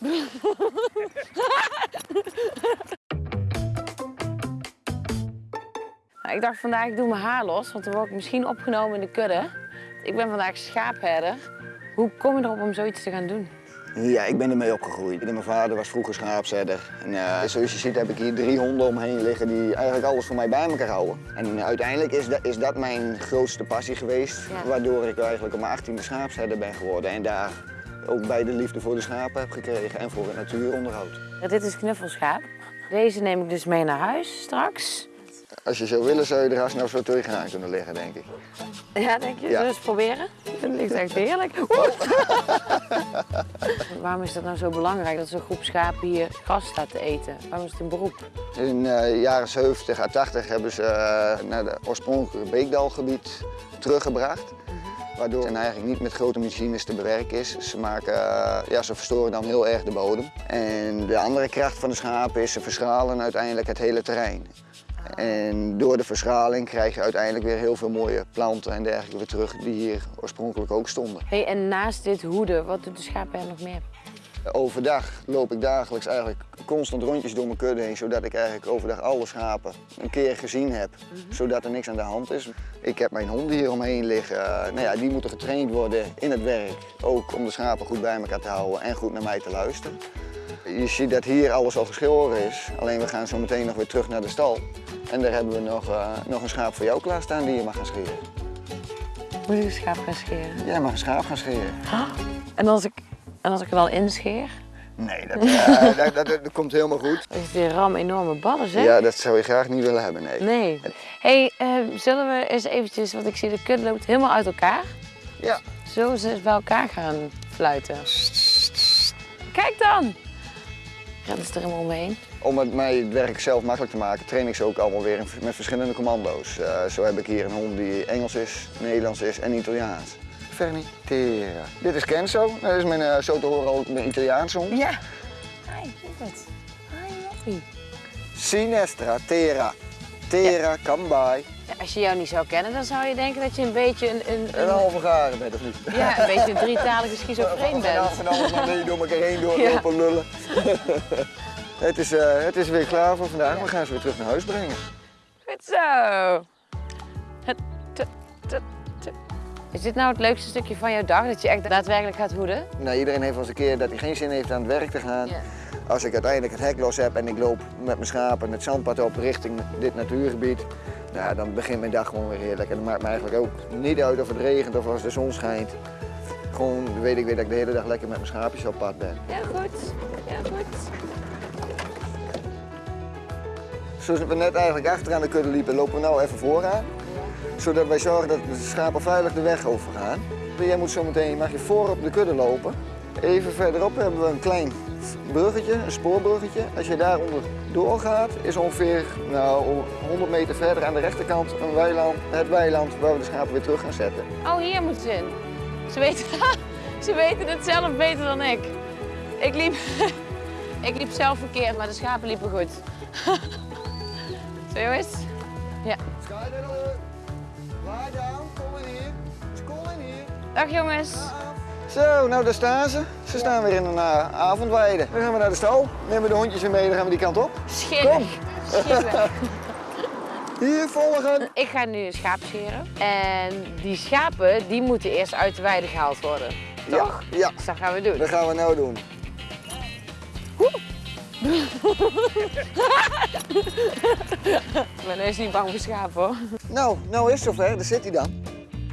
Nou, ik dacht vandaag, ik doe mijn haar los, want dan word ik misschien opgenomen in de kudde. Ik ben vandaag schaapherder. Hoe kom je erop om zoiets te gaan doen? Ja, ik ben ermee opgegroeid. Mijn vader was vroeger schaapzedder. En eh, zoals je ziet heb ik hier drie honden omheen liggen die eigenlijk alles voor mij bij elkaar houden. En uiteindelijk is dat, is dat mijn grootste passie geweest, Ja. waardoor ik eigenlijk op mijn achttiende schaapzedder ben geworden. En daar ook bij de liefde voor de schapen heb gekregen en voor het natuuronderhoud. Ja, dit is knuffelschaap. Deze neem ik dus mee naar huis straks. Als je zou willen, zou je er haast nou zo tegenaan kunnen liggen, denk ik. Ja, denk je? Ja. Zullen we eens proberen? Het ligt echt heerlijk. Oeh. Waarom is dat nou zo belangrijk dat zo'n groep schapen hier gras staat te eten? Waarom is het een beroep? In eh, de jaren 70 à 80 hebben ze eh, naar het oorspronkelijke Beekdalgebied teruggebracht. Waardoor het eigenlijk niet met grote machines te bewerken is. Ze, maken, eh, ja, ze verstoren dan heel erg de bodem. En de andere kracht van de schapen is ze verschalen uiteindelijk het hele terrein. En door de verschraling krijg je uiteindelijk weer heel veel mooie planten en dergelijke weer terug die hier oorspronkelijk ook stonden. Hey, en naast dit hoeden, wat doet de schaapherder nog meer? Overdag loop ik dagelijks eigenlijk constant rondjes door mijn kudde heen, zodat ik eigenlijk overdag alle schapen een keer gezien heb, zodat er niks aan de hand is. Ik heb mijn honden hier omheen liggen. Eh, nou ja, die moeten getraind worden in het werk, ook om de schapen goed bij elkaar te houden en goed naar mij te luisteren. Je ziet dat hier alles al geschoren is, alleen we gaan zo meteen nog weer terug naar de stal. En daar hebben we nog, eh, nog een schaap voor jou klaarstaan die je mag gaan scheren. Moet ik een schaap gaan scheren? Jij mag een schaap gaan scheren. En als ik, en als ik er wel inscheer? Nee, dat, eh, dat, dat, dat komt helemaal goed. Is die ram enorme ballen, zeg? Ja, dat zou je graag niet willen hebben, nee. Nee. hey, eh, zullen we eens eventjes, want ik zie de kudde loopt helemaal uit elkaar. Ja. Zullen we ze eens bij elkaar gaan fluiten? Kijk dan! Rennen ze er helemaal omheen? Om het mij het werk zelf makkelijk te maken, train ik ze ook allemaal weer met verschillende commando's. Eh, zo heb ik hier een hond die Engels is, Nederlands is en Italiaans. Vernitera. Dit is Kenzo. Dat is mijn, eh, zo te horen ook mijn Italiaanse hond. Ja. Hi, lieverd. Hi, Loffie. Sinestra, Tera. Tera, come by. Ja, als je jou niet zou kennen, dan zou je denken dat je een beetje een, een, Een een, halve garen bent of niet? ja, een beetje een drietalige schizofreen bent. Van alles maar mee door elkaar heen door Ja. lopen lullen. het, is, eh, het is weer klaar voor vandaag. We gaan ze weer terug naar huis brengen. Goed zo. Het- Is dit nou het leukste stukje van jouw dag, dat je echt daadwerkelijk gaat hoeden? Nou, iedereen heeft wel eens een keer dat hij geen zin heeft aan het werk te gaan. Als ik uiteindelijk het hek los heb en ik loop met mijn schapen het zandpad op richting dit natuurgebied, nou, dan begint mijn dag gewoon weer heerlijk. En dat maakt me eigenlijk ook niet uit of het regent of als de zon schijnt. Gewoon weet ik weer dat ik de hele dag lekker met mijn schaapjes op pad ben. Ja, goed. Ja, goed. Zoals we net eigenlijk achteraan de kudde liepen, lopen we nou even vooraan. Zodat wij zorgen dat de schapen veilig de weg overgaan. Jij moet zo meteen, mag je voor op de kudde lopen. Even verderop hebben we een klein bruggetje, een spoorbruggetje. Als je daaronder doorgaat, is ongeveer nou, 100 meter verder aan de rechterkant een weiland, het weiland waar we de schapen weer terug gaan zetten. Oh, hier moet ze in. Ze weten, ze weten het zelf beter dan ik. Ik liep, ik liep zelf verkeerd, maar de schapen liepen goed. Zo jongens? Ja. Sky Lie down, kom in hier. Kom in hier. Dag jongens. Zo, nou daar staan ze. Ze staan weer in een uh, avondweide. Dan gaan we naar de stal, nemen de hondjes weer mee, dan gaan we die kant op. Schillig. Schillig. Hier volgen. Ik ga nu een schaap scheren. En die schapen, die moeten eerst uit de weide gehaald worden. Toch? Ja, ja, Dus dat gaan we doen. dat gaan we nou doen. Ik ben eens niet bang voor schapen hoor. Nou, nou is het zover. Daar zit hij dan.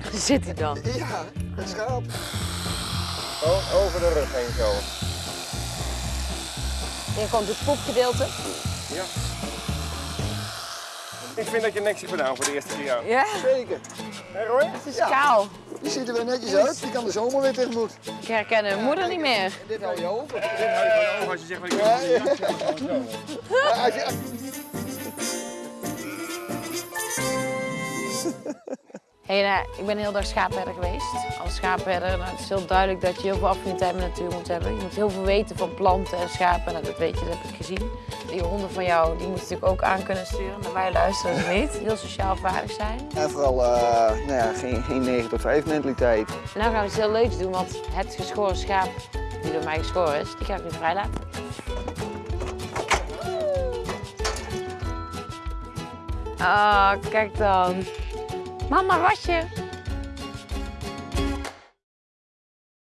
Daar zit hij dan. Ja, het schaap. Gewoon over de rug heen zo. Hier komt het poepgedeelte. Ja. Ik vind dat je niks hebt gedaan voor de eerste keer. Ja, Zeker. Hé Roy? het is Ja. kaal. Die ziet er weer netjes uit. Die kan de zomer weer tegemoet. Ik herken mijn moeder niet meer. Dit hou je over. Dit hou je ogen als je zegt wat ik Ja, wil. ja. Ja, Hey, nou, ik ben heel dag schaapherder geweest. Als schaapherder nou, het is heel duidelijk dat je heel veel affiniteit met natuur moet hebben. Je moet heel veel weten van planten en schapen. Nou, dat weet je, dat heb ik gezien. Die honden van jou, die moeten natuurlijk ook aan kunnen sturen. Naar wij luisteren ze niet. Heel sociaal vaardig zijn. En vooral eh, nou ja, geen, geen 9 tot 5 mentaliteit. Nou gaan we iets heel leuks doen, want het geschoren schaap die door mij geschoren is, die ga ik nu vrijlaten. Ah, kijk dan. Mama, wasje.